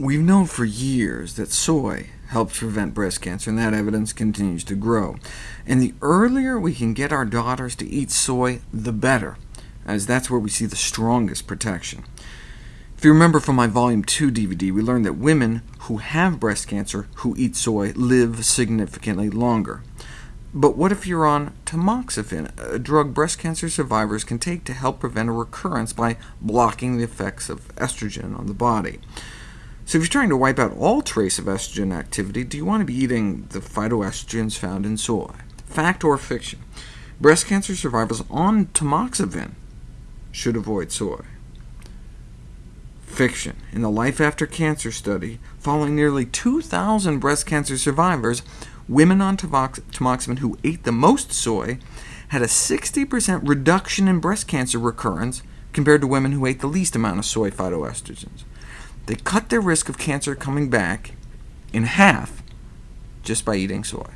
We've known for years that soy helps prevent breast cancer, and that evidence continues to grow. And the earlier we can get our daughters to eat soy, the better, as that's where we see the strongest protection. If you remember from my Volume 2 DVD, we learned that women who have breast cancer who eat soy live significantly longer. But what if you're on tamoxifen, a drug breast cancer survivors can take to help prevent a recurrence by blocking the effects of estrogen on the body? So if you're trying to wipe out all trace of estrogen activity, do you want to be eating the phytoestrogens found in soy? Fact or fiction? Breast cancer survivors on tamoxifen should avoid soy. Fiction. In the Life After Cancer study, following nearly 2,000 breast cancer survivors, women on tamoxifen who ate the most soy had a 60% reduction in breast cancer recurrence compared to women who ate the least amount of soy phytoestrogens. They cut their risk of cancer coming back in half just by eating soy.